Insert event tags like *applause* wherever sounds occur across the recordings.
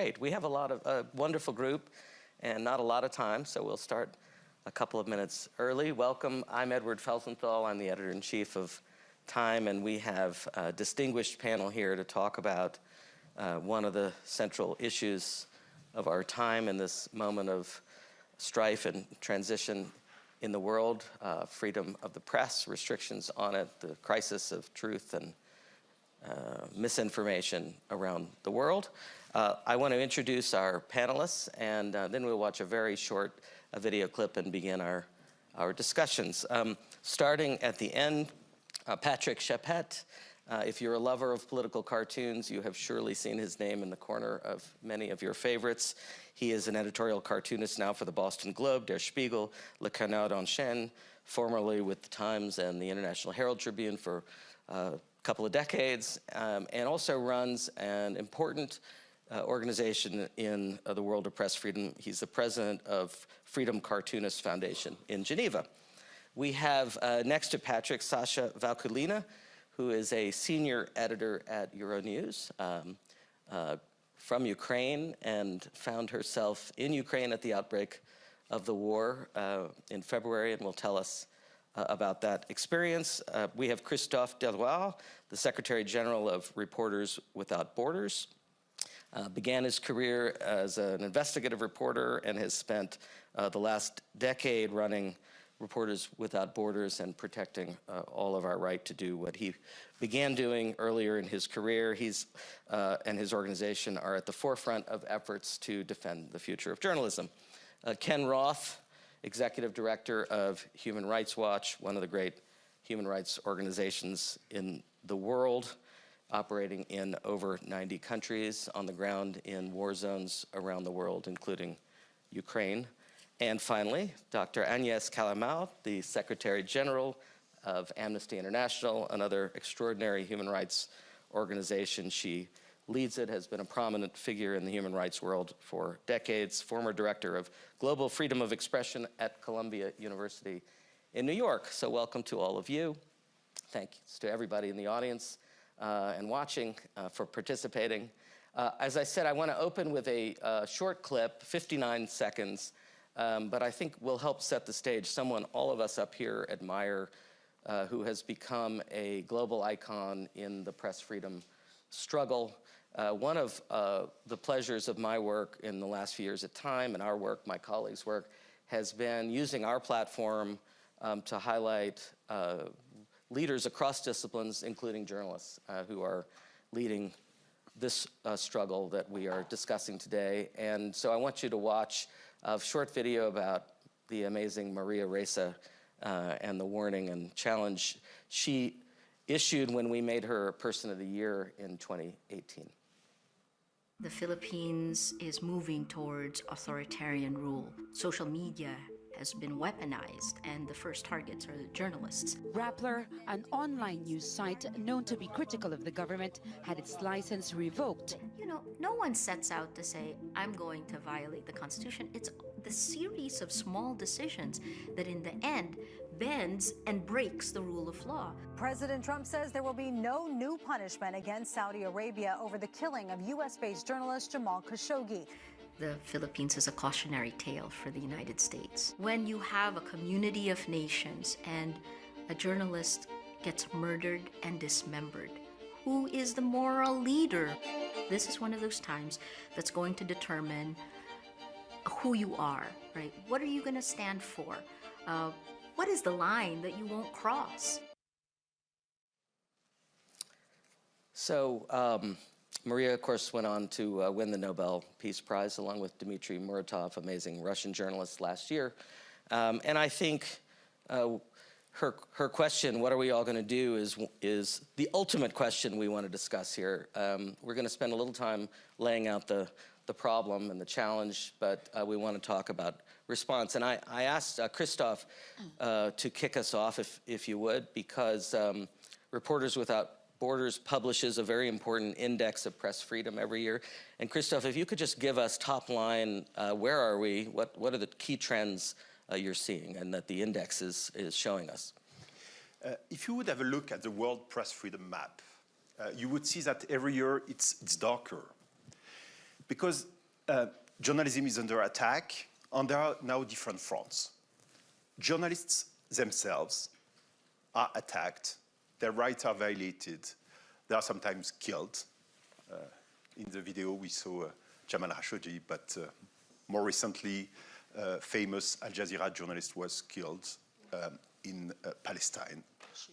Great. We have a lot of a wonderful group and not a lot of time, so we'll start a couple of minutes early. Welcome. I'm Edward Felsenthal. I'm the editor-in-chief of Time, and we have a distinguished panel here to talk about uh, one of the central issues of our time in this moment of strife and transition in the world, uh, freedom of the press, restrictions on it, the crisis of truth and uh, misinformation around the world. Uh, I want to introduce our panelists, and uh, then we'll watch a very short uh, video clip and begin our, our discussions. Um, starting at the end, uh, Patrick Chappatte. Uh, if you're a lover of political cartoons, you have surely seen his name in the corner of many of your favorites. He is an editorial cartoonist now for the Boston Globe, Der Spiegel, Le Canard enchaîné, formerly with the Times and the International Herald Tribune for couple of decades, um, and also runs an important uh, organization in uh, the world of press freedom. He's the president of Freedom Cartoonists Foundation in Geneva. We have uh, next to Patrick, Sasha Vakulina, who is a senior editor at Euronews um, uh, from Ukraine and found herself in Ukraine at the outbreak of the war uh, in February and will tell us uh, about that experience. Uh, we have Christophe Deloire, the Secretary General of Reporters Without Borders. Uh, began his career as an investigative reporter and has spent uh, the last decade running Reporters Without Borders and protecting uh, all of our right to do what he began doing earlier in his career. He's uh, and his organization are at the forefront of efforts to defend the future of journalism. Ken Roth, executive director of Human Rights Watch, one of the great human rights organizations in the world, operating in over 90 countries on the ground in war zones around the world, including Ukraine. And finally, Dr. Agnes Callamard, the Secretary General of Amnesty International, another extraordinary human rights organization. She leads it, has been a prominent figure in the human rights world for decades, former director of global freedom of expression at Columbia University in New York. So welcome to all of you. Thanks to everybody in the audience uh, and watching uh, for participating. Uh, as I said, I want to open with a uh, short clip, 59 seconds, um, but I think will help set the stage. Someone all of us up here admire uh, who has become a global icon in the press freedom struggle. Uh, one of uh, the pleasures of my work in the last few years at Time and our work, my colleagues' work, has been using our platform um, to highlight uh, leaders across disciplines, including journalists, uh, who are leading this uh, struggle that we are discussing today. And so I want you to watch a short video about the amazing Maria Ressa uh, and the warning and challenge she issued when we made her Person of the Year in 2018. The Philippines is moving towards authoritarian rule. Social media has been weaponized, and the first targets are the journalists. Rappler, an online news site known to be critical of the government, had its license revoked. You know, no one sets out to say, I'm going to violate the Constitution. It's the series of small decisions that in the end bends and breaks the rule of law. President Trump says there will be no new punishment against Saudi Arabia over the killing of U.S.-based journalist Jamal Khashoggi. The Philippines is a cautionary tale for the United States. When you have a community of nations and a journalist gets murdered and dismembered, who is the moral leader? This is one of those times that's going to determine who you are, right? What are you going to stand for? Uh, what is the line that you won't cross? So, um, Maria, of course, went on to uh, win the Nobel Peace Prize along with Dmitry Muratov, amazing Russian journalist, last year. Um, and I think uh, her, her question, what are we all going to do, is, is the ultimate question we want to discuss here. Um, we're going to spend a little time laying out the, the problem and the challenge, but uh, we want to talk about response. And I, I asked uh, Christophe uh, to kick us off, if, if you would, because um, Reporters Without Borders publishes a very important index of press freedom every year. And Christoph, if you could just give us top line, uh, where are we? What, what are the key trends uh, you're seeing and that the index is, is showing us? Uh, if you would have a look at the World Press Freedom Map, uh, you would see that every year it's, it's darker. because journalism is under attack, and there are now different fronts. Journalists themselves are attacked, their rights are violated, they are sometimes killed. Uh, in the video, we saw uh, Jamal Khashoggi, but uh, more recently, uh, famous Al Jazeera journalist was killed um, in uh, Palestine.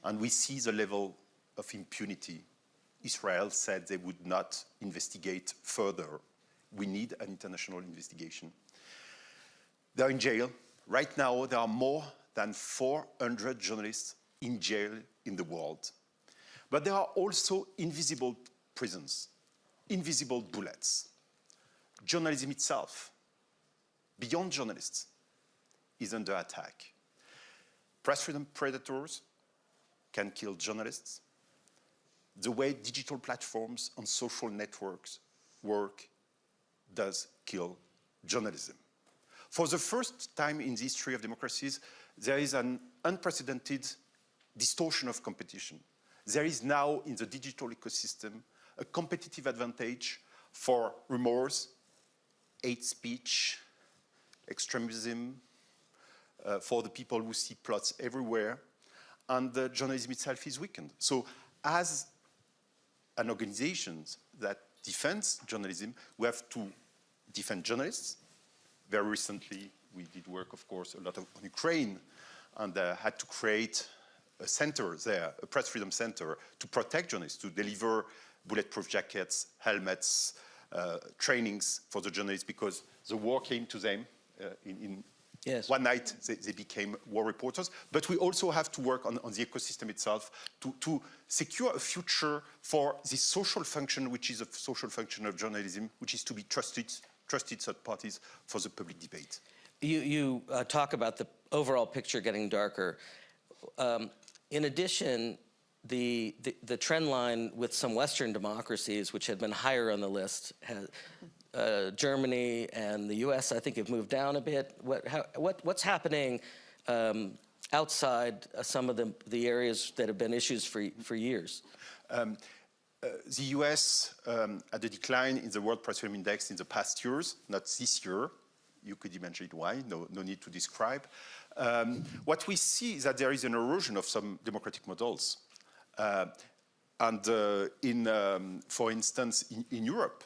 And we see the level of impunity. Israel said they would not investigate further. We need an international investigation. They're in jail. Right now, there are more than 400 journalists in jail in the world. But there are also invisible prisons, invisible bullets. Journalism itself, beyond journalists, is under attack. Press freedom predators can kill journalists. The way digital platforms and social networks work does kill journalism. For the first time in the history of democracies, there is an unprecedented distortion of competition. There is now in the digital ecosystem a competitive advantage for remorse, hate speech, extremism, uh, for the people who see plots everywhere, and the journalism itself is weakened. So as an organization that defends journalism, we have to defend journalists. Very recently, we did work, of course, a lot of, on Ukraine, and uh, had to create a center there, a press freedom center, to protect journalists, to deliver bulletproof jackets, helmets, uh, trainings for the journalists, because the war came to them uh, in, in Yes. one night they, they, became war reporters. But we also have to work on, on the ecosystem itself to, to, secure a future for this social function, which is a social function of journalism, which is to be trusted, trusted third parties for the public debate. You, you uh, talk about the overall picture getting darker. Um, in addition, the, the, the, trend line with some Western democracies, which had been higher on the list, has, uh, Germany and the U.S. I think have moved down a bit. What, how, what, what's happening um, outside uh, some of the, the areas that have been issues for, for years? Um, the US um, had a decline in the World Freedom Index in the past years, not this year. You could imagine why, no, no need to describe. Um, what we see is that there is an erosion of some democratic models. Uh, and uh, in, um, for instance, in, in Europe,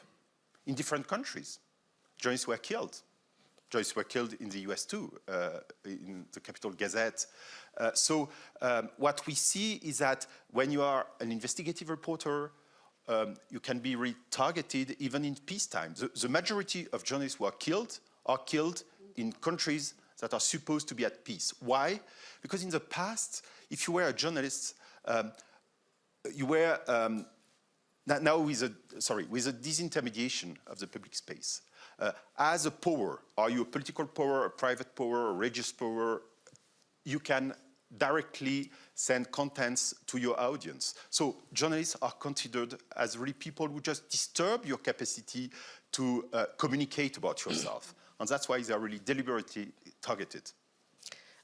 in different countries. Journalists were killed. Journalists were killed in the US too, uh, in the Capital Gazette. Uh, so um, what we see is that when you are an investigative reporter, um, you can be retargeted even in peacetime. The, the majority of journalists who are killed are killed in countries that are supposed to be at peace. Why? Because in the past, if you were a journalist, um, you were um, now with a, sorry, with a disintermediation of the public space. Uh, as a power, are you a political power, a private power, a religious power, you can directly send contents to your audience. So journalists are considered as really people who just disturb your capacity to uh, communicate about yourself. *clears throat* and that's why they are really deliberately targeted.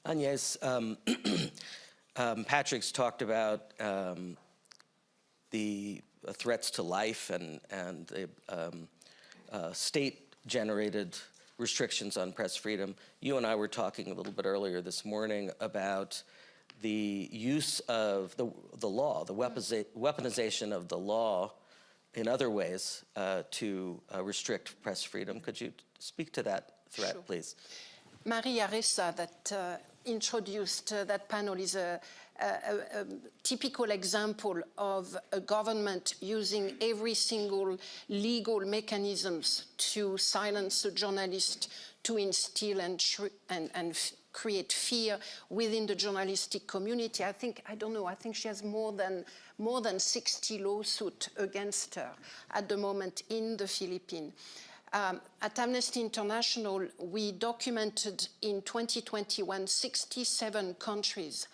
Agnes, um, *clears throat* um, Patrick's talked about um, the uh, threats to life and, and the um, uh, state-generated restrictions on press freedom. You and I were talking a little bit earlier this morning about the use of the, the law, the weaponization of the law in other ways uh, to uh, restrict press freedom. Could you speak to that threat, sure. please? Maria Ressa, that uh, introduced uh, that panel, is a, a, a, typical example of a government using every single legal mechanisms to silence a journalist, to instill and, and, and create fear within the journalistic community. I think, I don't know, I think she has more than, more than 60 lawsuits against her at the moment in the Philippines. Um, at Amnesty International, we documented in 2021 67 countries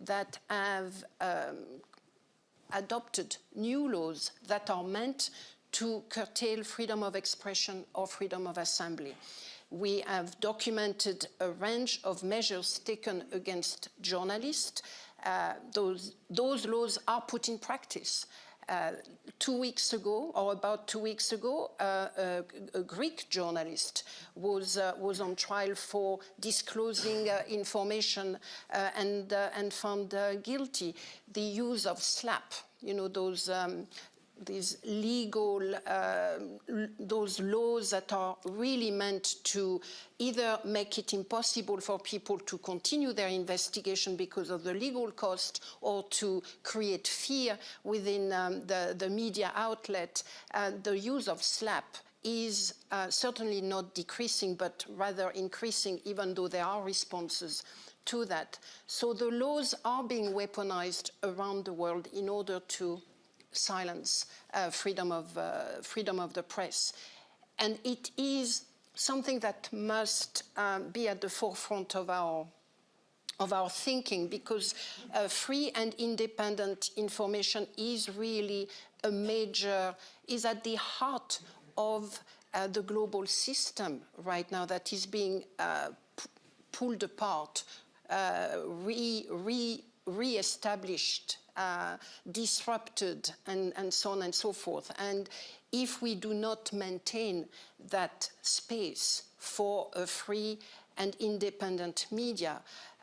that have um, adopted new laws that are meant to curtail freedom of expression or freedom of assembly. We have documented a range of measures taken against journalists. Uh, those, those laws are put in practice. Uh, two weeks ago, or about two weeks ago, uh, a, a, Greek journalist was uh, was on trial for disclosing uh, information uh, and uh, and found guilty. The use of SLAPP, you know, those um, these legal, uh, those laws that are really meant to either make it impossible for people to continue their investigation because of the legal cost or to create fear within um, the, the media outlet, uh, the use of SLAPP is uh, certainly not decreasing, but rather increasing, even though there are responses to that. So the laws are being weaponized around the world in order to silence uh, freedom, of, uh, freedom of the press. And it is something that must um, be at the forefront of our of our thinking because uh, free and independent information is really a major, is at the heart of uh, the global system right now that is being uh, pulled apart, uh, re, re, re-established uh, disrupted and, and so on and so forth. And if we do not maintain that space for a free and independent media,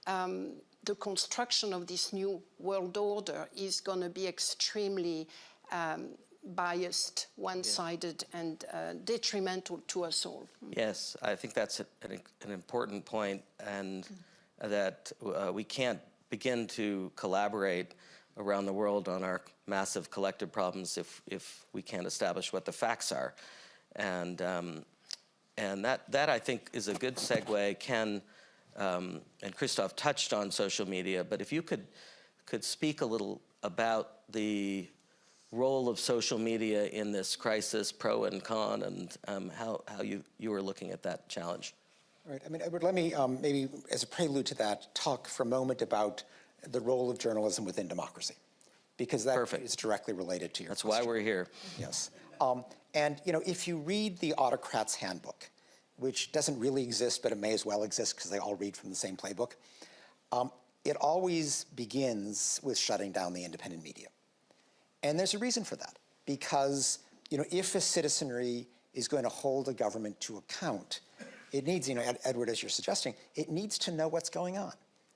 um, the construction of this new world order is going to be extremely um, biased, one-sided, yeah. and uh, detrimental to us all. Yes, I think that's a, an, an, important point, and mm. that uh, we can't begin to collaborate around the world on our massive collective problems if, if we can't establish what the facts are. And, um, and that, that, I think, is a good segue. Ken um, and Christoph touched on social media, but if you could, could speak a little about the role of social media in this crisis, pro and con, and um, how, how you, you are looking at that challenge. Right. I mean, Edward, let me um, maybe, as a prelude to that, talk for a moment about the role of journalism within democracy, because that Perfect. is directly related to your That's question. why we're here. Yes. Um, and, you know, if you read the Autocrat's Handbook, which doesn't really exist, but it may as well exist because they all read from the same playbook, um, it always begins with shutting down the independent media. And there's a reason for that, because, you know, if a citizenry is going to hold a government to account, it needs, you know, Edward, as you're suggesting, it needs to know what's going on.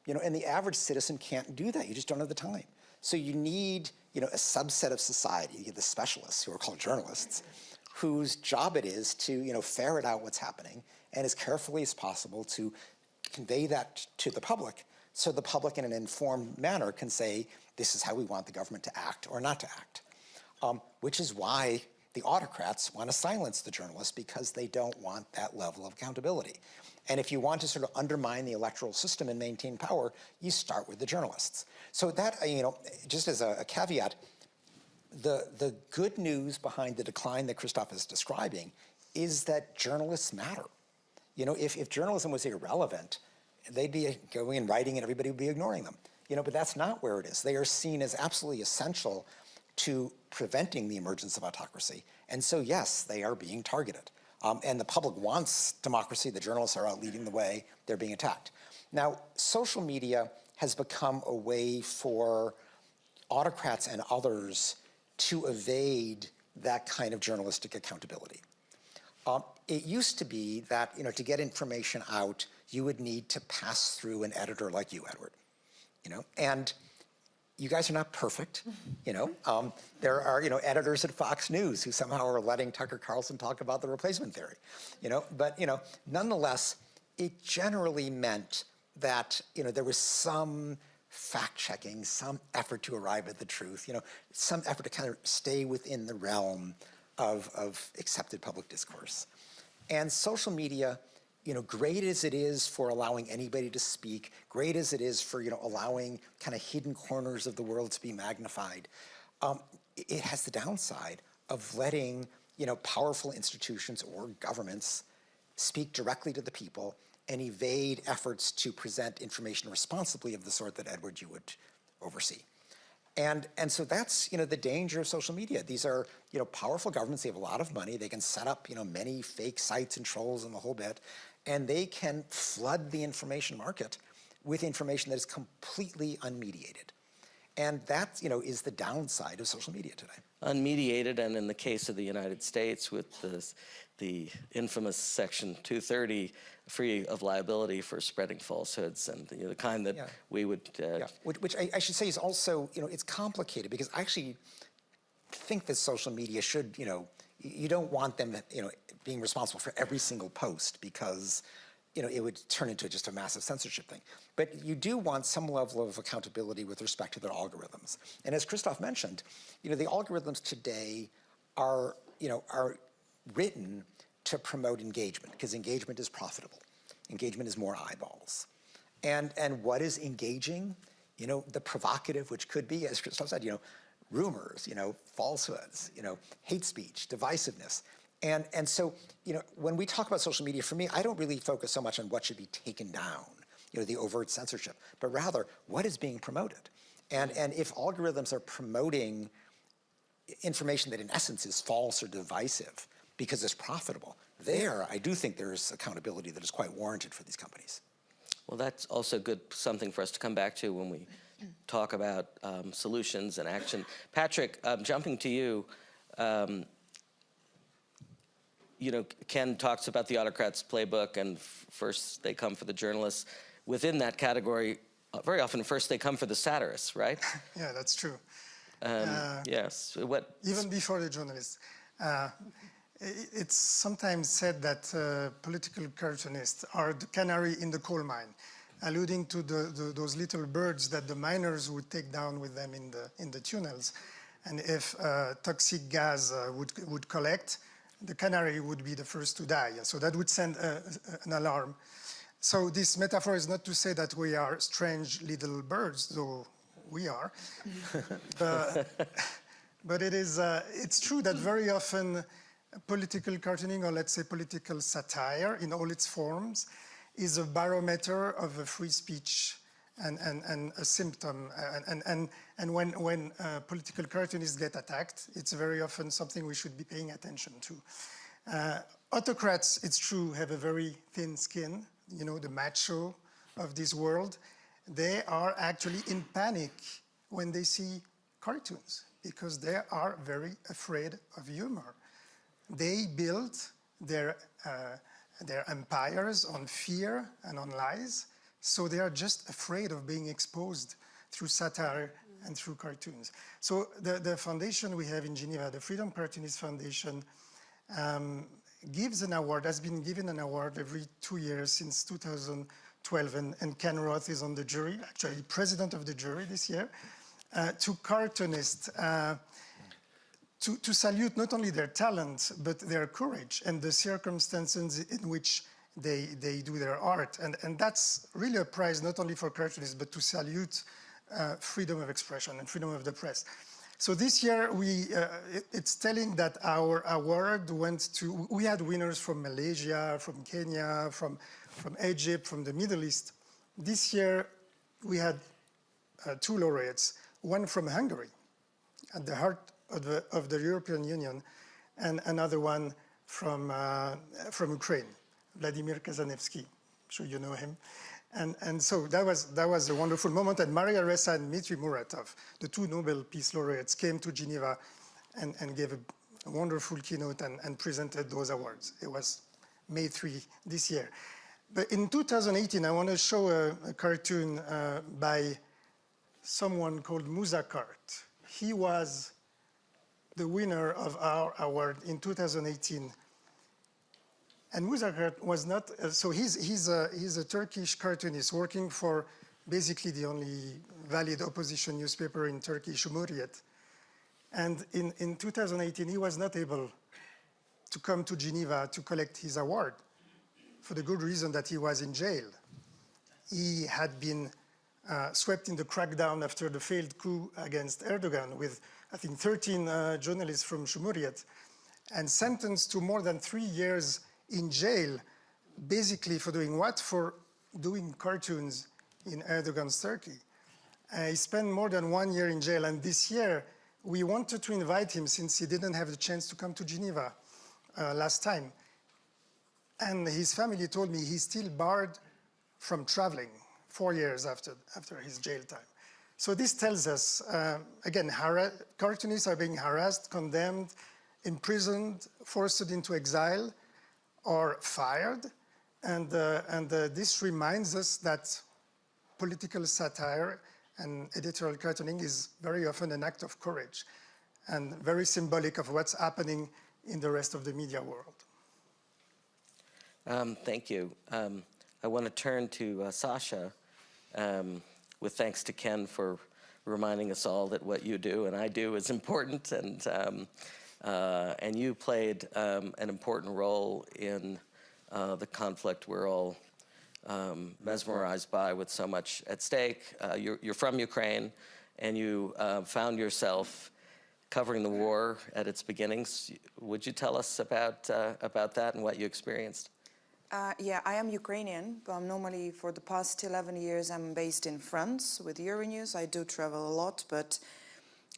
You know, and the average citizen can't do that. You just don't have the time. So you need, you know, a subset of society, the specialists who are called journalists, whose job it is to, you know, ferret out what's happening and as carefully as possible to convey that to the public so the public in an informed manner can say, this is how we want the government to act or not to act. Um, which is why the autocrats want to silence the journalists because they don't want that level of accountability. And if you want to sort of undermine the electoral system and maintain power, you start with the journalists. So that, uh, you know, just as a, a caveat, the, the good news behind the decline that Christophe is describing is that journalists matter. You know, if, if journalism was irrelevant, they'd be going and writing and everybody would be ignoring them. You know, but that's not where it is. They are seen as absolutely essential to preventing the emergence of autocracy. And so, yes, they are being targeted. Um, and the public wants democracy. The journalists are out leading the way. They're being attacked. Now, social media has become a way for autocrats and others to evade that kind of journalistic accountability. Um, it used to be that, you know, to get information out, you would need to pass through an editor like you, Edward, you know, and you guys are not perfect, you know. Um, there are, you know, editors at Fox News who somehow are letting Tucker Carlson talk about the replacement theory, you know. But, you know, nonetheless, it generally meant that, you know, there was some fact-checking, some effort to arrive at the truth, you know, some effort to kind of stay within the realm of, of accepted public discourse. And social media you know, great as it is for allowing anybody to speak, great as it is for, you know, allowing kind of hidden corners of the world to be magnified, um, it has the downside of letting, you know, powerful institutions or governments speak directly to the people and evade efforts to present information responsibly of the sort that Edward you would oversee. And, and so that's, you know, the danger of social media. These are, you know, powerful governments, they have a lot of money, they can set up, you know, many fake sites and trolls and the whole bit, and they can flood the information market with information that is completely unmediated. And that, you know, is the downside of social media today. unmediated, and in the case of the United States with the, the infamous Section 230, free of liability for spreading falsehoods and you know, the kind that Yeah. we would. Uh, Yeah, which, which I, I should say is also, you know, it's complicated because I actually think that social media should, you know, you don't want them, you know, being responsible for every single post because, you know, it would turn into just a massive censorship thing. But you do want some level of accountability with respect to their algorithms. And as Christoph mentioned, you know, the algorithms today are, you know, are written to promote engagement because engagement is profitable. Engagement is more eyeballs. And, and what is engaging? You know, the provocative, which could be, as Christoph said, you know, rumors, you know, falsehoods, you know, hate speech, divisiveness. And, and so, you know, when we talk about social media, for me, I don't really focus so much on what should be taken down, you know, the overt censorship, but rather what is being promoted. And, and if algorithms are promoting information that in essence is false or divisive because it's profitable, there I do think there's accountability that is quite warranted for these companies. Well, that's also good, something for us to come back to when we talk about um, solutions and action. Patrick, um, jumping to you, um, you know, Ken talks about the autocrats playbook and first they come for the journalists. Within that category, uh, very often first they come for the satirists, right? *laughs* Yeah, that's true. Um, Uh, yes. What? Even before the journalists. Uh, it's sometimes said that uh, political cartoonists are the canary in the coal mine, alluding to the, the, those little birds that the miners would take down with them in the, in the tunnels. And if uh, toxic gas uh, would, would collect, the canary would be the first to die. So that would send a, an alarm. So this metaphor is not to say that we are strange little birds, though we are. *laughs* but, but it is, uh, it's true that very often political cartooning, or let's say political satire in all its forms, is a barometer of a free speech and, and, and a symptom. And, and, and, when, when uh, political cartoonists get attacked, it's very often something we should be paying attention to. Uh, autocrats, it's true, have a very thin skin, you know, the macho of this world. They are actually in panic when they see cartoons because they are very afraid of humor. They build their, uh, their empires on fear and on lies, so they are just afraid of being exposed through satire and through cartoons. So the, the foundation we have in Geneva, the Freedom Cartoonist Foundation, um, gives an award, has been given an award every two years since 2012, and, and Ken Roth is on the jury, actually president of the jury this year, uh, to cartoonists. Uh, to, to salute not only their talent, but their courage and the circumstances in which they, they do their art. And, and that's really a prize not only for cartoonists, but to salute uh, freedom of expression and freedom of the press. So this year, we, uh, it, it's telling that our award went to, we had winners from Malaysia, from Kenya, from, from Egypt, from the Middle East. This year, we had uh, two laureates, one from Hungary, at the heart of the, of the European Union, and another one from, uh, from Ukraine, Vladimir Kazanevsky. I'm sure you know him. And, and so that was, that was a wonderful moment. And Maria Ressa and Dmitry Muratov, the two Nobel Peace Laureates, came to Geneva and, and gave a, a wonderful keynote and, and presented those awards. It was May 3 this year. But in 2018, I want to show a, a cartoon uh, by someone called Musa Kart. He was the winner of our award in 2018. And Musa Kart was not, uh, so he's, he's, a, he's a Turkish cartoonist working for basically the only valid opposition newspaper in Turkey, Cumhuriyet. And in, in 2018, he was not able to come to Geneva to collect his award for the good reason that he was in jail. He had been uh, swept in the crackdown after the failed coup against Erdogan with, I think, 13 uh, journalists from Cumhuriyet and sentenced to more than three years in jail, basically for doing what? For doing cartoons in Erdogan's Turkey. Uh, he spent more than one year in jail, and this year we wanted to invite him since he didn't have the chance to come to Geneva uh, last time. And his family told me he's still barred from traveling four years after, after his jail time. So this tells us, uh, again, cartoonists are being harassed, condemned, imprisoned, forced into exile, or fired. And, uh, and uh, this reminds us that political satire and editorial cartooning is very often an act of courage and very symbolic of what's happening in the rest of the media world. Um, thank you. Um, I want to turn to uh, Sasha um, with thanks to Ken for reminding us all that what you do and I do is important and um, uh, and you played um, an important role in uh, the conflict we're all um, mesmerized by with so much at stake. Uh, you're, you're, from Ukraine and you uh, found yourself covering the war at its beginnings. Would you tell us about, uh, about that and what you experienced? Uh, yeah, I am Ukrainian, but I'm normally, for the past 11 years, I'm based in France with Euronews. I do travel a lot, but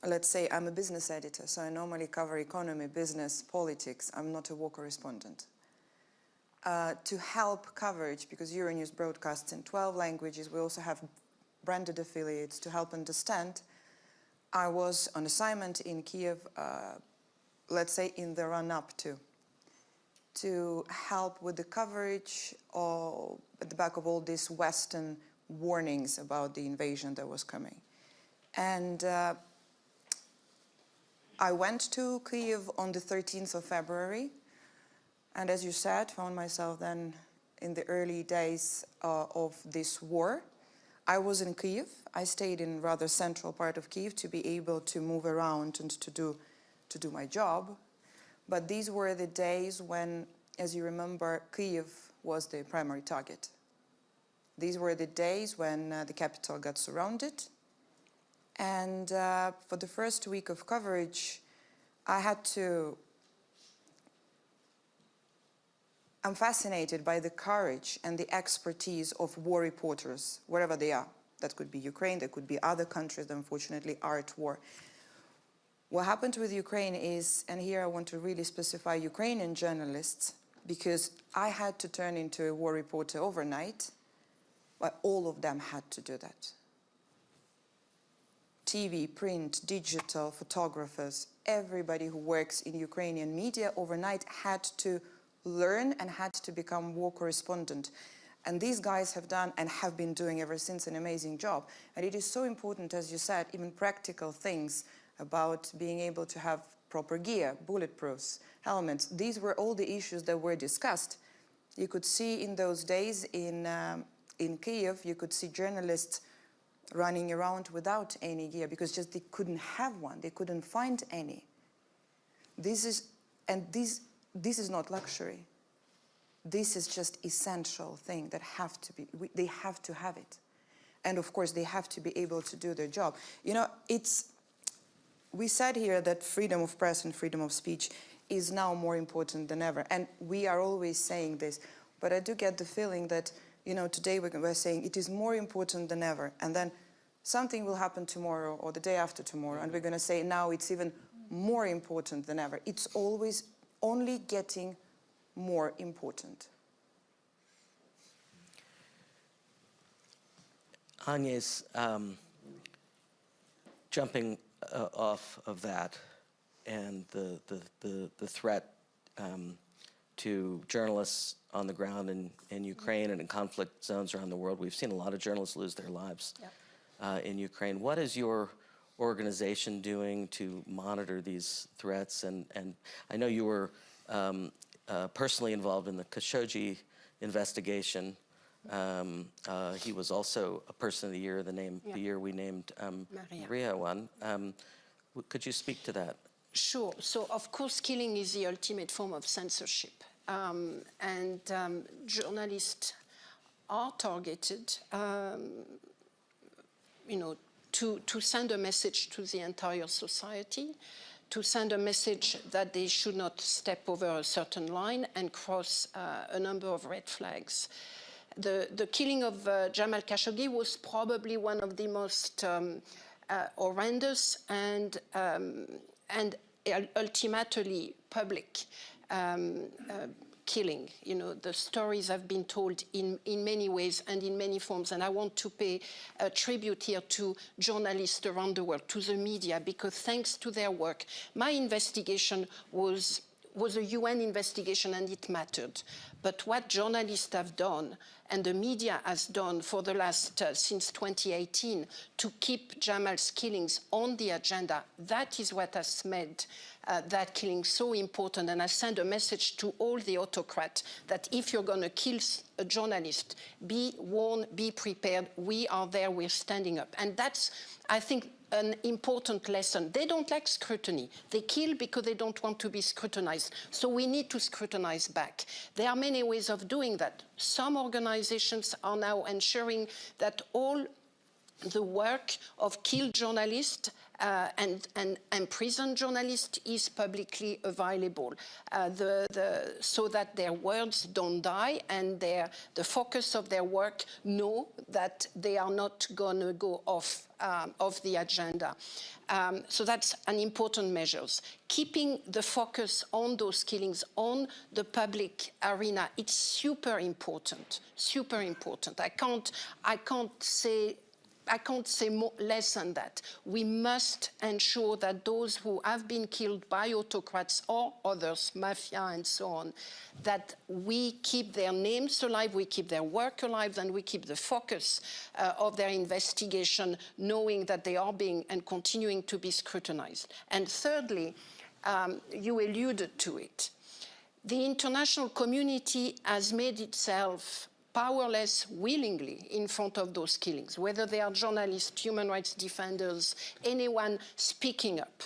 let's say I'm a business editor, so I normally cover economy, business, politics. I'm not a war correspondent. Uh, to help coverage, because Euronews broadcasts in 12 languages, we also have branded affiliates to help understand. I was on assignment in Kiev, uh, let's say in the run-up to to help with the coverage at the back of all these Western warnings about the invasion that was coming. And uh, I went to Kyiv on the 13th of February, and as you said, found myself then in the early days uh, of this war. I was in Kyiv. I stayed in rather central part of Kyiv to be able to move around and to do, to do my job. But these were the days when, as you remember, Kyiv was the primary target. These were the days when uh, the capital got surrounded. And uh, for the first week of coverage, I had to I'm fascinated by the courage and the expertise of war reporters, wherever they are. That could be Ukraine, that could be other countries that unfortunately are at war. What happened with Ukraine is, and here I want to really specify Ukrainian journalists, because I had to turn into a war reporter overnight, but all of them had to do that. TV, print, digital, photographers, everybody who works in Ukrainian media overnight had to learn and had to become war correspondent. And these guys have done and have been doing ever since an amazing job. And it is so important, as you said, even practical things about being able to have proper gear, bulletproofs, helmets. These were all the issues that were discussed. You could see in those days in, um, in Kiev, you could see journalists running around without any gear because just they couldn't have one, they couldn't find any. This is, and this, this is not luxury. This is just essential thing that have to be, we, they have to have it. And of course, they have to be able to do their job. You know, it's, we said here that freedom of press and freedom of speech is now more important than ever. And we are always saying this, but I do get the feeling that, you know, today we're saying it is more important than ever. And then something will happen tomorrow or the day after tomorrow, and we're going to say now it's even more important than ever. It's always only getting more important. Agnes, um, jumping uh, off of that and the, the, the, the threat um, to journalists on the ground in, in Ukraine and in conflict zones around the world. We've seen a lot of journalists lose their lives yep. uh, in Ukraine. What is your organization doing to monitor these threats? And, and I know you were um, uh, personally involved in the Khashoggi investigation. Um, uh, he was also a person of the year, the name, yeah. the year we named um, Maria. Maria one. Um, could you speak to that? Sure. So, of course, killing is the ultimate form of censorship. Um, and um, journalists are targeted, um, you know, to, to send a message to the entire society, to send a message that they should not step over a certain line and cross uh, a number of red flags. The, the killing of uh, Jamal Khashoggi was probably one of the most um, uh, horrendous and, um, and ultimately public um, uh, killing. You know, the stories have been told in, in many ways and in many forms, and I want to pay a tribute here to journalists around the world, to the media, because thanks to their work, my investigation was was a UN investigation and it mattered. But what journalists have done and the media has done for the last, uh, since 2018, to keep Jamal's killings on the agenda, that is what has made uh, that killing so important. And I send a message to all the autocrats that if you're going to kill a journalist, be warned, be prepared. We are there, we're standing up. And that's, I think, an important lesson. They don't like scrutiny. They kill because they don't want to be scrutinized. So we need to scrutinize back. There are many ways of doing that. Some organizations are now ensuring that all the work of killed journalists uh, and, and, prison journalists is publicly available uh, the, the, so that their words don't die and their, the focus of their work know that they are not going to go off um, of the agenda. Um, so that's an important measure. Keeping the focus on those killings, on the public arena, it's super important, super important. I can't, I can't say I can't say more, less than that. We must ensure that those who have been killed by autocrats or others, mafia and so on, that we keep their names alive, we keep their work alive, and we keep the focus uh, of their investigation, knowing that they are being and continuing to be scrutinized. And thirdly, um, you alluded to it. The international community has made itself powerless willingly in front of those killings, whether they are journalists, human rights defenders, anyone speaking up.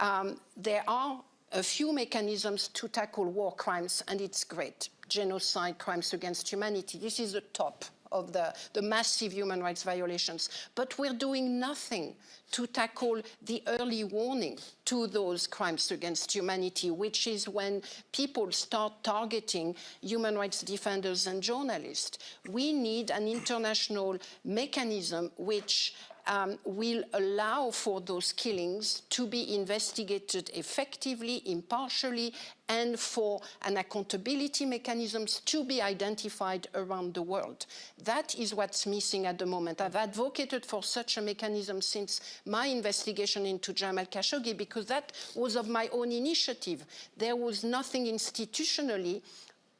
Um, there are a few mechanisms to tackle war crimes, and it's great. Genocide, crimes against humanity, this is the top of the, the massive human rights violations. But we're doing nothing to tackle the early warning to those crimes against humanity, which is when people start targeting human rights defenders and journalists. We need an international mechanism which um, will allow for those killings to be investigated effectively, impartially, and for an accountability mechanisms to be identified around the world. That is what's missing at the moment. I've advocated for such a mechanism since my investigation into Jamal Khashoggi because that was of my own initiative. There was nothing institutionally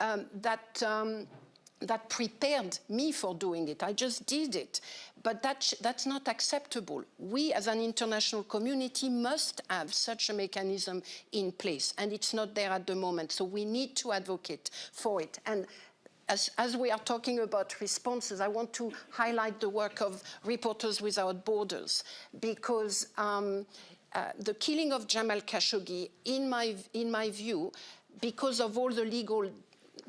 um, that um, that prepared me for doing it. I just did it. But that, that's not acceptable. We, as an international community, must have such a mechanism in place, and it's not there at the moment. So we need to advocate for it. And as, as, we are talking about responses, I want to highlight the work of Reporters Without Borders, because um, uh, the killing of Jamal Khashoggi, in my, in my view, because of all the legal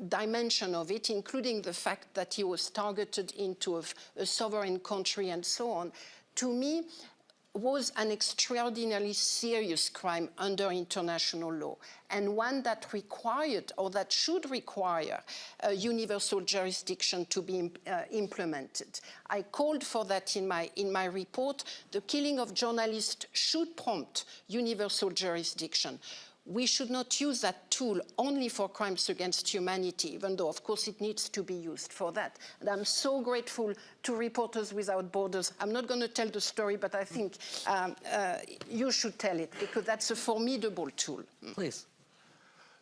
dimension of it, including the fact that he was targeted into a, a sovereign country and so on, to me was an extraordinarily serious crime under international law and one that required or that should require universal jurisdiction to be uh, implemented. I called for that in my, in my report. The killing of journalists should prompt universal jurisdiction we should not use that tool only for crimes against humanity, even though, of course, it needs to be used for that. And I'm so grateful to Reporters Without Borders. I'm not going to tell the story, but I think um, uh, you should tell it, because that's a formidable tool. Please.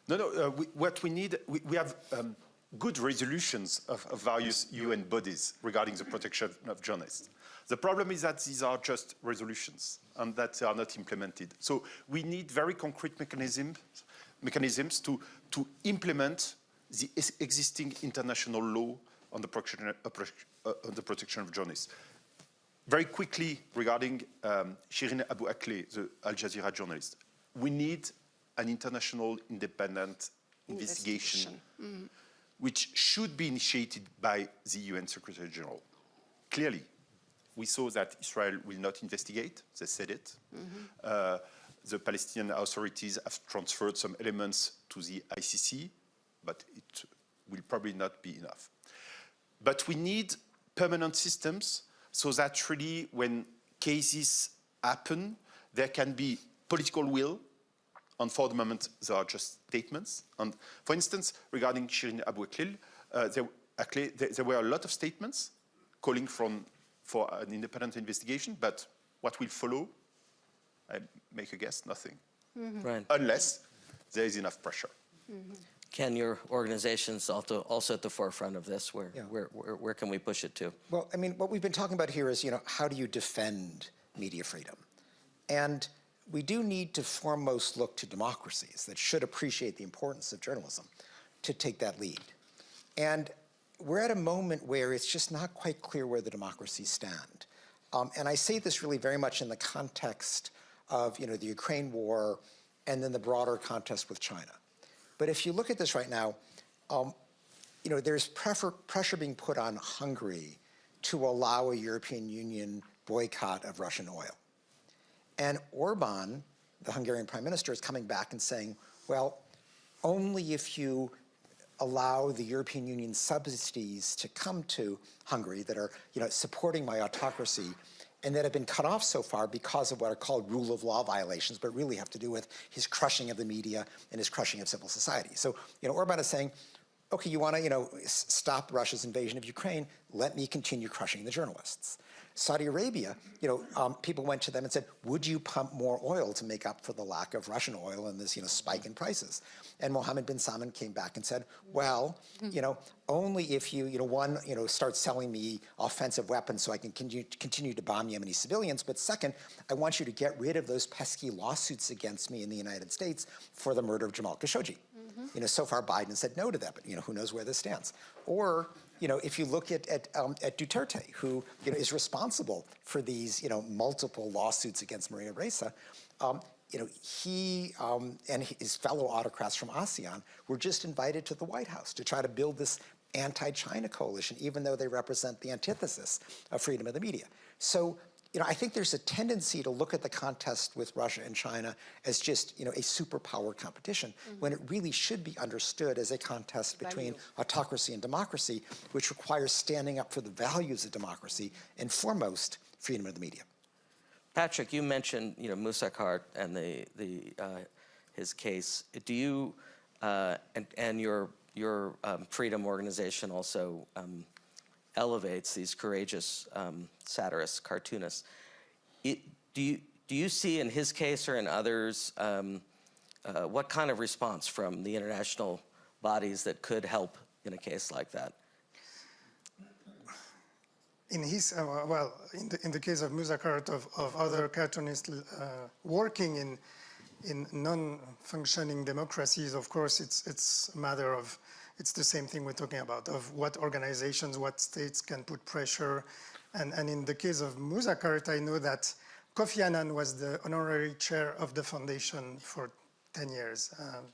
No, no, uh, we, what we need, we, we have um, good resolutions of, of various UN bodies regarding the protection of journalists. The problem is that these are just resolutions and that they are not implemented. So we need very concrete mechanisms, mechanisms to, to implement the existing international law on the protection, uh, uh, on the protection of journalists. Very quickly regarding um, Shirin Abu Akleh, the Al Jazeera journalist, we need an international independent investigation, investigation. Mm. Which should be initiated by the UN Secretary General. Clearly, we saw that Israel will not investigate. They said it. Mm -hmm. uh, the Palestinian authorities have transferred some elements to the ICC, but it will probably not be enough. But we need permanent systems so that really when cases happen, there can be political will And for the moment, they are just statements. And for instance, regarding Shirin Abu Akleh, uh, there, there, there were a lot of statements calling from, for an independent investigation, but what will follow, I make a guess, nothing. Mm -hmm. Right. Unless there is enough pressure. Mm -hmm. Ken your organizations also, also at the forefront of this? Where, yeah. where, where, where can we push it to? Well, I mean, what we've been talking about here is, you know, how do you defend media freedom? And we do need to foremost look to democracies that should appreciate the importance of journalism to take that lead. And we're at a moment where it's just not quite clear where the democracies stand. Um, and I say this really very much in the context of, you know, the Ukraine war and then the broader contest with China. But if you look at this right now, um, you know, there's pressure being put on Hungary to allow a European Union boycott of Russian oil. And Orban, the Hungarian prime minister, is coming back and saying, well, only if you allow the European Union subsidies to come to Hungary that are, you know, supporting my autocracy and that have been cut off so far because of what are called rule of law violations, but really have to do with his crushing of the media and his crushing of civil society. So, you know, Orban is saying, okay, you want to, you know, stop Russia's invasion of Ukraine, let me continue crushing the journalists. Saudi Arabia, you know, um, people went to them and said, would you pump more oil to make up for the lack of Russian oil and this, you know, spike in prices? And Mohammed bin Salman came back and said, well, you know, only if you, you know, one, you know, start selling me offensive weapons so I can continue, continue to bomb Yemeni civilians, but second, I want you to get rid of those pesky lawsuits against me in the United States for the murder of Jamal Khashoggi. Mm -hmm. You know, so far Biden said no to that, but you know, who knows where this stands. Or you know, if you look at, at, um, at Duterte, who, you know, is responsible for these, you know, multiple lawsuits against Maria Ressa, um, you know, he um, and his fellow autocrats from ASEAN were just invited to the White House to try to build this anti-China coalition, even though they represent the antithesis of freedom of the media. So you know, I think there's a tendency to look at the contest with Russia and China as just, you know, a superpower competition mm -hmm. when it really should be understood as a contest between autocracy and democracy, which requires standing up for the values of democracy and foremost, freedom of the media. Patrick, you mentioned, you know, Musa Kart and the, the, uh, his case. Do you, uh, and, and your, your um, freedom organization also um, elevates these courageous um, satirists, cartoonists. It, do, you, do you see in his case or in others, um, uh, what kind of response from the international bodies that could help in a case like that? In his, uh, well, in the, in the case of Musa Kart, of, of other cartoonists uh, working in, in non-functioning democracies, of course, it's, it's a matter of it's the same thing we're talking about, of what organizations, what states can put pressure. And, and in the case of Musa Kart, I know that Kofi Annan was the honorary chair of the foundation for 10 years. Um,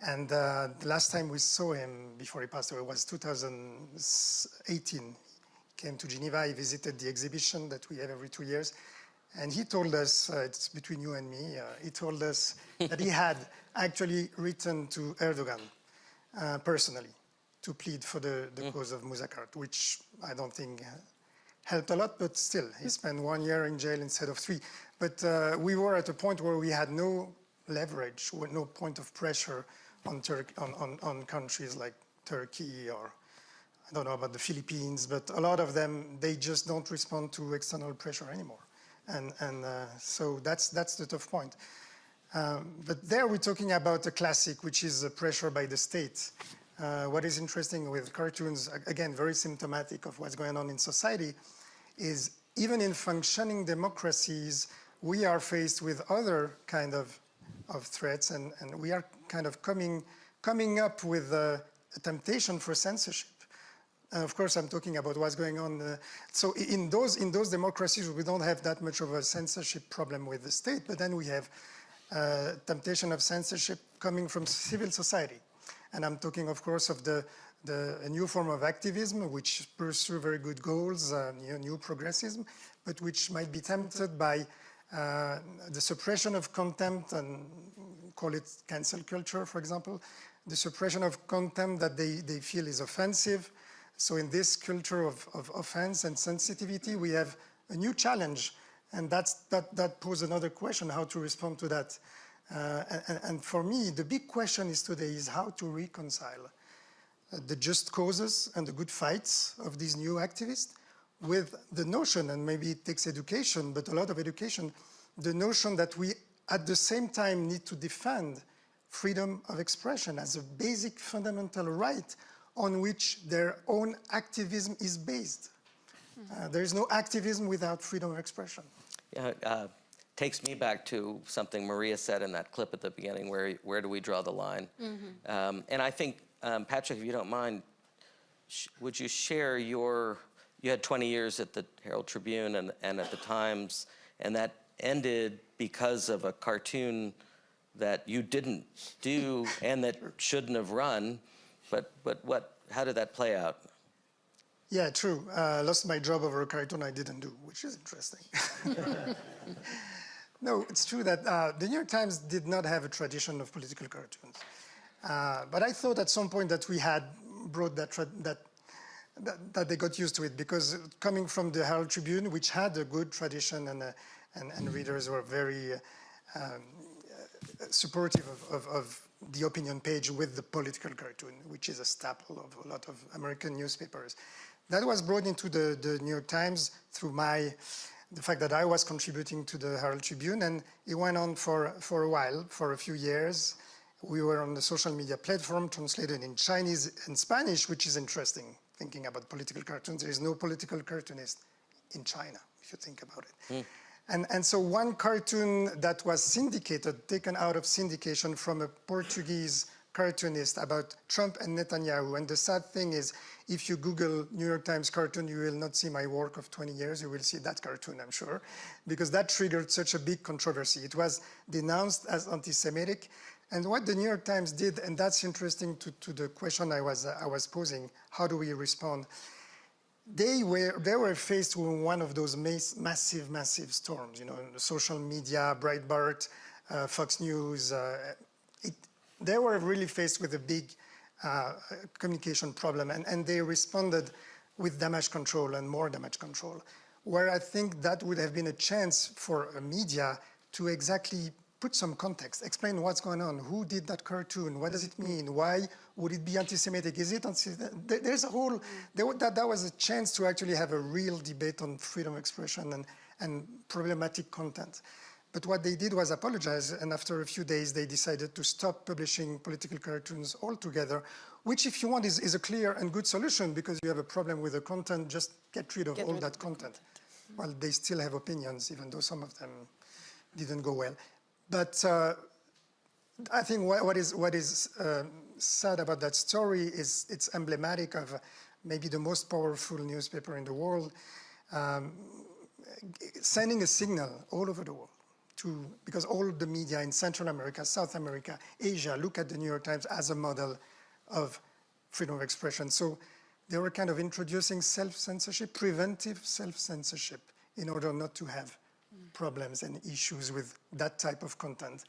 and uh, the last time we saw him before he passed away was 2018. He came to Geneva, he visited the exhibition that we have every two years. And he told us, uh, it's between you and me, uh, he told us that he had actually written to Erdogan uh, personally to plead for the, the mm. cause of Musa Kart, which I don't think helped a lot, but still, he spent one year in jail instead of three. But uh, we were at a point where we had no leverage, no point of pressure on, on, on, on countries like Turkey or I don't know about the Philippines, but a lot of them, they just don't respond to external pressure anymore. And, and uh, so that's, that's the tough point. Um, but there we're talking about a classic, which is a pressure by the state. Uh, what is interesting with cartoons, again, very symptomatic of what's going on in society, is even in functioning democracies, we are faced with other kind of, of threats, and, and we are kind of coming, coming up with a, a temptation for censorship. And of course, I'm talking about what's going on. Uh, so in those, in those democracies, we don't have that much of a censorship problem with the state, but then we have uh, temptation of censorship coming from civil society. And I'm talking, of course, of the, the new form of activism, which pursue very good goals, uh, new, new, progressism, but which might be tempted by uh, the suppression of contempt and call it cancel culture, for example, the suppression of contempt that they, they feel is offensive. So in this culture of, of offense and sensitivity, we have a new challenge and that's, that, that poses another question, how to respond to that. Uh, and, and, for me, the big question is today is how to reconcile the just causes and the good fights of these new activists with the notion, and maybe it takes education, but a lot of education, the notion that we at the same time need to defend freedom of expression as a basic fundamental right on which their own activism is based. Uh, there is no activism without freedom of expression. Yeah, uh, takes me back to something Maria said in that clip at the beginning, where, where do we draw the line? Mm -hmm. um, and I think, um, Patrick, if you don't mind, would you share your, you had 20 years at the Herald Tribune and, and at the Times, and that ended because of a cartoon that you didn't do and that *laughs* shouldn't have run. But, but what, how did that play out? Yeah, true. Uh, I lost my job over a cartoon I didn't do, which is interesting. *laughs* no, it's true that uh, the New York Times did not have a tradition of political cartoons. Uh, but I thought at some point that we had brought that, that, that, that, they got used to it because coming from the Herald Tribune, which had a good tradition and, uh, and, and, readers were very um, supportive of, of, of, the opinion page with the political cartoon, which is a staple of a lot of American newspapers. That was brought into the, the New York Times through my, the fact that I was contributing to the Herald Tribune, and it went on for, for a while, for a few years. We were on the social media platform, translated in Chinese and Spanish, which is interesting, thinking about political cartoons. There is no political cartoonist in China, if you think about it. Mm. And, and so one cartoon that was syndicated, taken out of syndication from a Portuguese cartoonist about Trump and Netanyahu. And the sad thing is, if you Google New York Times cartoon, you will not see my work of 20 years. You will see that cartoon, I'm sure, because that triggered such a big controversy. It was denounced as anti-Semitic. And what the New York Times did, and that's interesting to, to the question I was, uh, I was posing, how do we respond? they were, they were faced with one of those massive, massive storms, you know, social media, Breitbart, uh, Fox News. Uh, they were really faced with a big uh, communication problem, and, and they responded with damage control and more damage control, where I think that would have been a chance for a media to exactly put some context, explain what's going on, who did that cartoon, what does it mean, why would it be anti-Semitic, is it anti-Semitic? There's a whole, there, that, that was a chance to actually have a real debate on freedom of expression and, and problematic content. But what they did was apologize, and after a few days, they decided to stop publishing political cartoons altogether, which, if you want, is, is a clear and good solution because you have a problem with the content, just get rid of get all rid that of content. Well, they still have opinions, even though some of them didn't go well. But uh, I think what, what is, what is uh, sad about that story is it's emblematic of maybe the most powerful newspaper in the world, um, sending a signal all over the world to, because all the media in Central America, South America, Asia look at the New York Times as a model of freedom of expression. So they were kind of introducing self-censorship, preventive self-censorship in order not to have problems and issues with that type of content.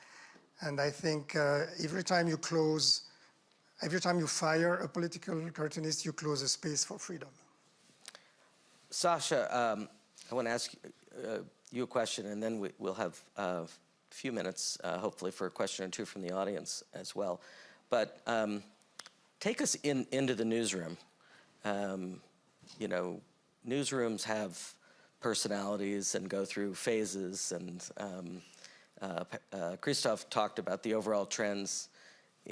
And I think uh, every time you close, every time you fire a political cartoonist, you close a space for freedom. Sasha, um, I want to ask uh, you a question, and then we, will have uh, a few minutes, uh, hopefully, for a question or two from the audience as well. But um, take us in, into the newsroom. Um, you know, newsrooms have personalities and go through phases. And um, uh, uh, Christophe talked about the overall trends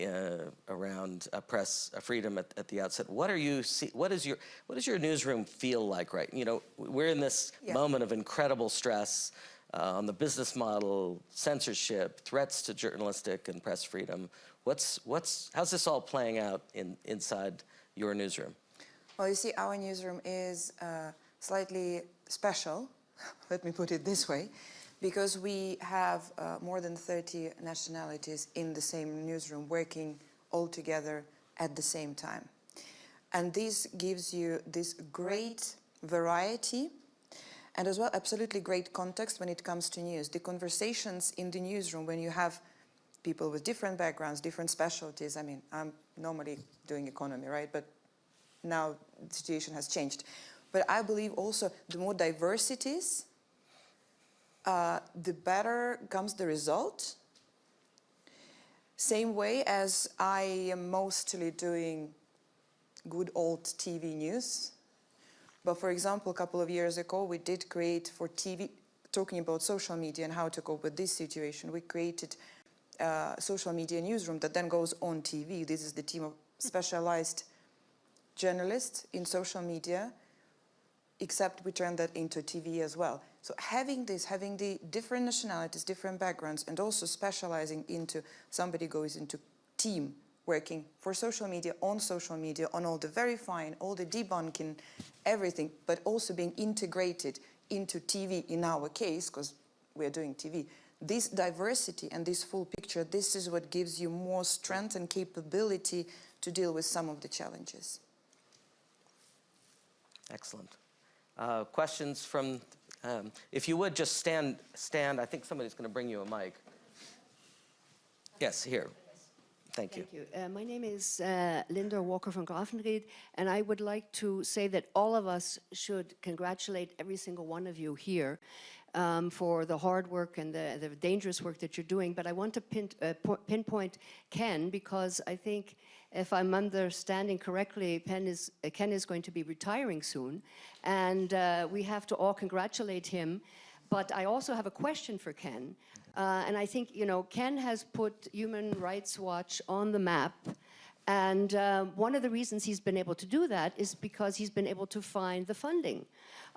uh, around press freedom at, at, the outset. What are you see, What is your What does your newsroom feel like? Right. You know, we're in this yeah. moment of incredible stress. Uh, on the business model, censorship, threats to journalistic and press freedom. What's, what's, how's this all playing out in, inside your newsroom? Well, you see, our newsroom is uh, slightly special, *laughs* let me put it this way, because we have uh, more than 30 nationalities in the same newsroom working all together at the same time. And this gives you this great variety and as well absolutely great context when it comes to news. The conversations in the newsroom when you have people with different backgrounds, different specialties. I mean, I'm normally doing economy, right? But now the situation has changed. But I believe also the more diversities, uh, the better comes the result Same way as I am mostly doing good old TV news. But for example, a couple of years ago, we did create for TV, talking about social media and how to cope with this situation, we created a social media newsroom that then goes on TV. This is the team of specialized journalists in social media, except we turn that into TV as well. So having this, having the different nationalities, different backgrounds, and also specializing into somebody goes into team working for social media, on social media, on all the verifying, all the debunking, everything, but also being integrated into TV in our case, because we're doing TV. This diversity and this full picture, this is what gives you more strength and capability to deal with some of the challenges. Excellent. Uh, questions from, um, if you would just stand, stand, I think somebody's going to bring you a mic. Yes, here. Thank you. Thank you. Uh, my name is uh, Linda Walker from Grafenried, and I would like to say that all of us should congratulate every single one of you here um, for the hard work and the, the, dangerous work that you're doing. But I want to pin, uh, pinpoint Ken because I think if I'm understanding correctly, is, uh, Ken is going to be retiring soon, and uh, we have to all congratulate him. But I also have a question for Ken, uh, and I think, you know, Ken has put Human Rights Watch on the map, and uh, one of the reasons he's been able to do that is because he's been able to find the funding.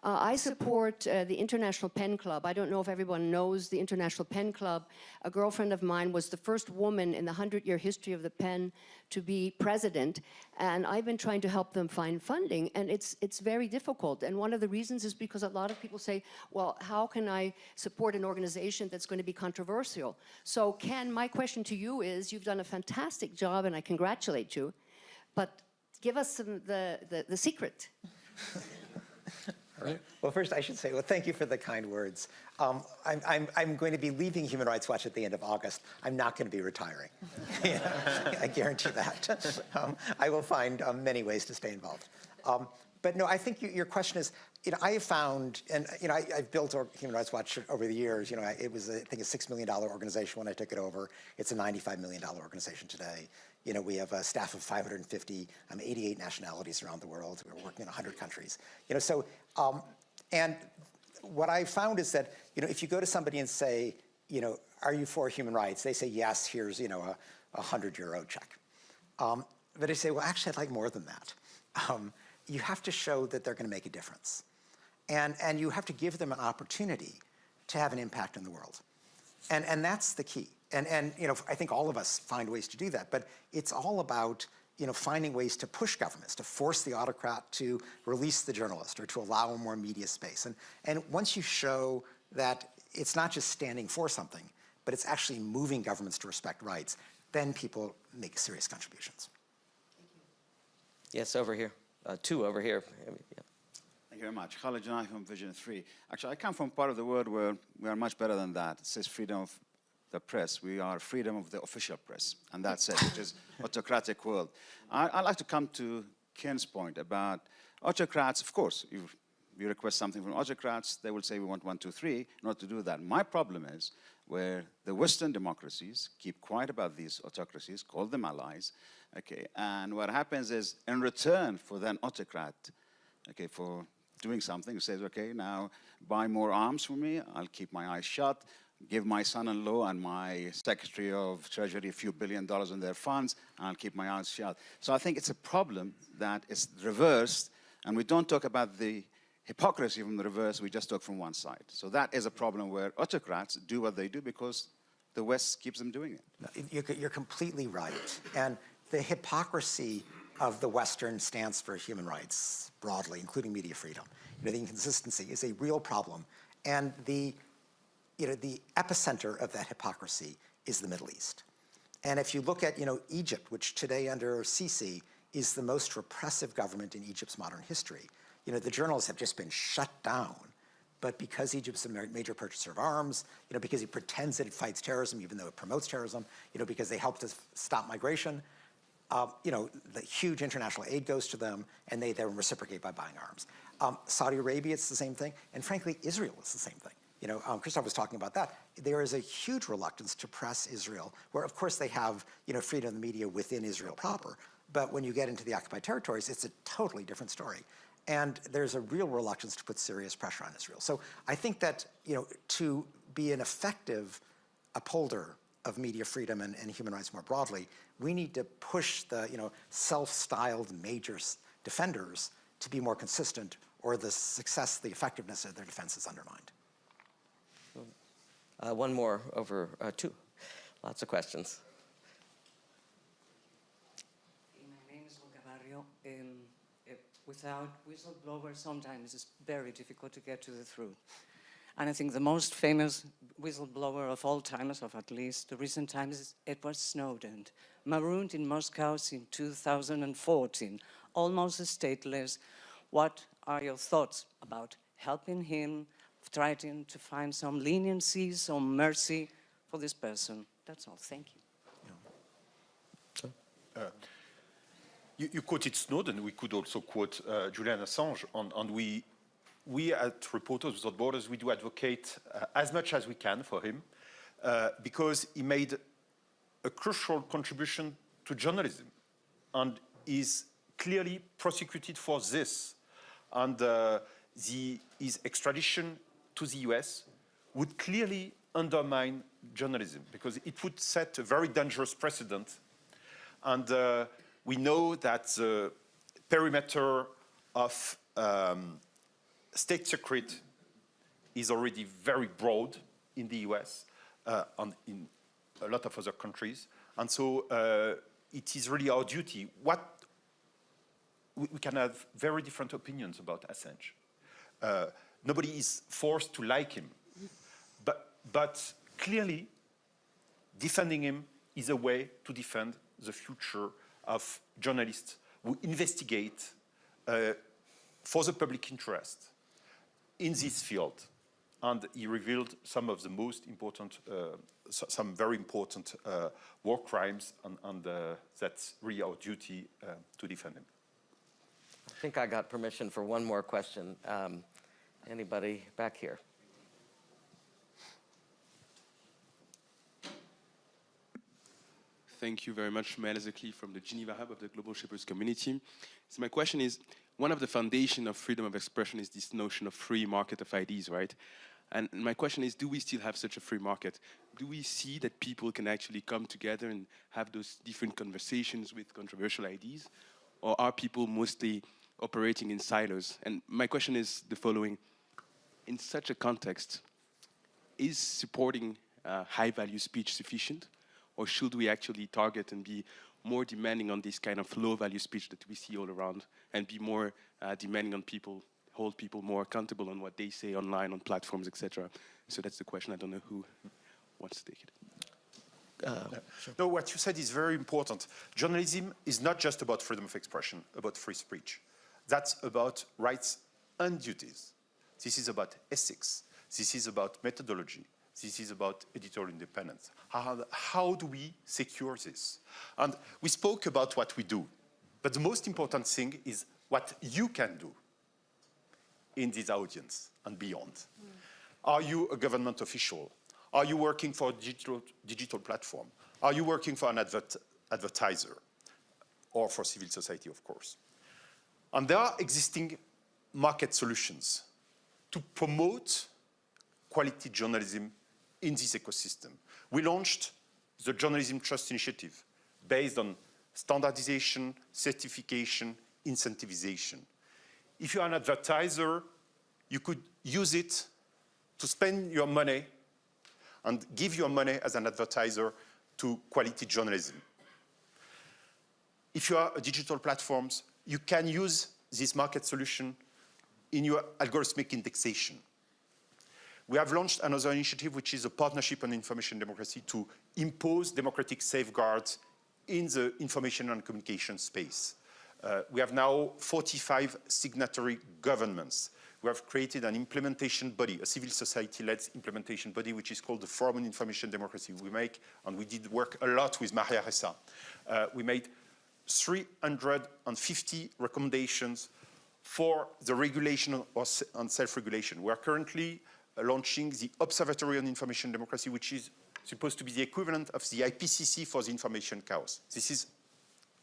Uh, I support uh, the International Pen Club. I don't know if everyone knows the International Pen Club. A girlfriend of mine was the first woman in the 100-year history of the pen to be president, and I've been trying to help them find funding, and it's, it's very difficult. And one of the reasons is because a lot of people say, well, how can I support an organization that's going to be controversial? So Ken, my question to you is, you've done a fantastic job, and I congratulate you, but give us some, the, the, the secret. Right. Well, first I should say, well, thank you for the kind words. Um, I'm, I'm, I'm, going to be leaving Human Rights Watch at the end of August. I'm not going to be retiring. *laughs* I guarantee that. Um, I will find um, many ways to stay involved. Um, but no, I think you, your question is, you know, I have found, and you know, I, have built Human Rights Watch over the years. You know, it was, I think, a six million dollar organization when I took it over. It's a ninety-five million dollar organization today. You know, we have a staff of 550, um, 88 nationalities around the world. We're working in 100 countries. You know, so, um, and what I found is that, you know, if you go to somebody and say, you know, are you for human rights? They say, yes, here's, you know, a, a 100 euro check. Um, but I say, well, actually, I'd like more than that. Um, you have to show that they're going to make a difference. And, and you have to give them an opportunity to have an impact in the world. And, and that's the key. And, and you know, I think all of us find ways to do that, but it's all about you know, finding ways to push governments, to force the autocrat to release the journalist or to allow more media space. And, and once you show that it's not just standing for something, but it's actually moving governments to respect rights, then people make serious contributions. Yes, over here. Uh, two over here. Yeah. Thank you very much. Khalid Janai from Vision 3. Actually, I come from part of the world where we are much better than that. It says freedom of the press. We are freedom of the official press, and that's it, which is *laughs* autocratic world. I, would like to come to Ken's point about autocrats. Of course, you, you request something from autocrats, they will say we want one, two, three. not to do that, my problem is where the Western democracies keep quiet about these autocracies, call them allies, okay, and what happens is in return for that autocrat, okay, for doing something, says, okay, now buy more arms for me, I'll keep my eyes shut, give my son-in-law and my Secretary of Treasury a few billion dollars in their funds, and I'll keep my eyes shut. So I think it's a problem that is reversed, and we don't talk about the hypocrisy from the reverse, we just talk from one side. So that is a problem where autocrats do what they do because the West keeps them doing it. You're completely right. And the hypocrisy of the Western stance for human rights broadly, including media freedom, you know, the inconsistency is a real problem. And the you know, the epicenter of that hypocrisy is the Middle East. And if you look at, you know, Egypt, which today under Sisi is the most repressive government in Egypt's modern history, you know, the journalists have just been shut down. But because Egypt's a major purchaser of arms, you know, because he pretends that it fights terrorism, even though it promotes terrorism, you know, because they help to stop migration, uh, you know, the huge international aid goes to them, and they then reciprocate by buying arms. Um, Saudi Arabia, it's the same thing, and frankly, Israel is the same thing. You know, um, Christophe was talking about that. There is a huge reluctance to press Israel, where of course they have, you know, freedom of the media within Israel proper. But when you get into the occupied territories, it's a totally different story. And there's a real reluctance to put serious pressure on Israel. So I think that, you know, to be an effective upholder of media freedom and, and human rights more broadly, we need to push the, you know, self-styled major defenders to be more consistent or the success, the effectiveness of their defense is undermined. Uh, one more over uh, two. Lots of questions. My name is Olga Barrio. Um, uh, without whistleblowers, sometimes it's very difficult to get to the truth. And I think the most famous whistleblower of all times, of at least the recent times, is Edward Snowden, marooned in Moscow in 2014, almost stateless. What are your thoughts about helping him, trying to find some leniency, some mercy for this person? That's all. Thank you. Uh, you, you, quoted Snowden. We could also quote uh, Julian Assange, and, we, we at Reporters Without Borders, we do advocate uh, as much as we can for him, uh, because he made a crucial contribution to journalism, and is clearly prosecuted for this. And uh, the, his extradition to the US would clearly undermine journalism because it would set a very dangerous precedent. And uh, we know that the perimeter of um, state secret is already very broad in the US uh, and in a lot of other countries. And so uh, it is really our duty. What we, we, can have very different opinions about Assange. Nobody is forced to like him. But, but clearly, defending him is a way to defend the future of journalists who investigate uh, for the public interest in this field. And he revealed some of the most important, uh, some very important uh, war crimes, and, and uh, that's really our duty uh, to defend him. I think I got permission for one more question. Um, Anybody back here? Thank you very much, Zekli from the Geneva Hub of the Global Shapers Community. So my question is, one of the foundation of freedom of expression is this notion of free market of ideas, right? And my question is, do we still have such a free market? Do we see that people can actually come together and have those different conversations with controversial ideas? Or are people mostly operating in silos? And my question is the following in such a context, is supporting uh, high-value speech sufficient? Or should we actually target and be more demanding on this kind of low-value speech that we see all around and be more uh, demanding on people, hold people more accountable on what they say online, on platforms, etc. So that's the question. I don't know who wants to take it. Uh, sure. No, what you said is very important. Journalism is not just about freedom of expression, about free speech. That's about rights and duties. This is about ethics. This is about methodology. This is about editorial independence. How, how do we secure this? And we spoke about what we do, but the most important thing is what you can do in this audience and beyond. Mm. Are you a government official? Are you working for a digital, digital platform? Are you working for an advert, advertiser? Or for civil society, of course. And there are existing market solutions to promote quality journalism in this ecosystem. We launched the Journalism Trust Initiative based on standardization, certification, incentivization. If you're an advertiser, you could use it to spend your money and give your money as an advertiser to quality journalism. If you are a digital platforms, you can use this market solution in your algorithmic indexation. We have launched another initiative, which is a partnership on information democracy to impose democratic safeguards in the information and communication space. Uh, we have now 45 signatory governments. We have created an implementation body, a civil society-led implementation body, which is called the Forum on Information Democracy. We make, and we did work a lot with Maria Ressa. Uh, we made 350 recommendations for the regulation on self-regulation. We are currently uh, launching the Observatory on Information Democracy, which is supposed to be the equivalent of the IPCC for the information chaos. This is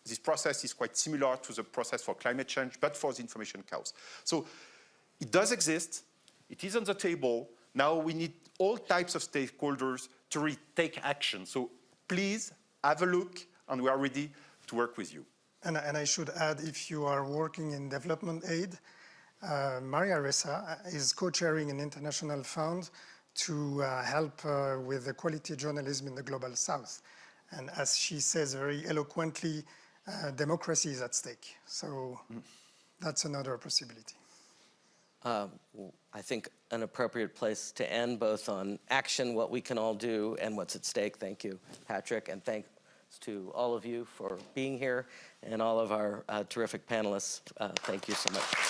this process is quite similar to the process for climate change, but for the information chaos. So it does exist. It is on the table. Now we need all types of stakeholders to take action. So please have a look, and we are ready to work with you. And, and I should add, if you are working in development aid, uh, Maria Ressa is co-chairing an international fund to uh, help uh, with the quality journalism in the global south. And as she says very eloquently, uh, democracy is at stake. So mm. that's another possibility. Uh, I think an appropriate place to end both on action, what we can all do, and what's at stake. Thank you, Patrick, and thanks to all of you for being here and all of our uh, terrific panelists. Uh, thank you so much.